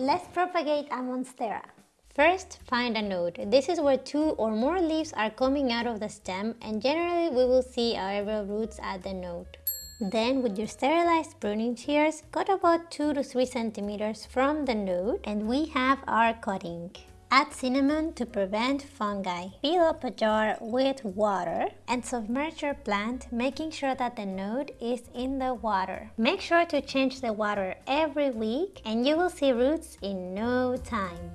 let's propagate a monstera. First, find a node. This is where two or more leaves are coming out of the stem and generally we will see aerial roots at the node. Then with your sterilized pruning shears, cut about 2 to 3 centimeters from the node and we have our cutting. Add cinnamon to prevent fungi. Fill up a jar with water and submerge your plant making sure that the node is in the water. Make sure to change the water every week and you will see roots in no time.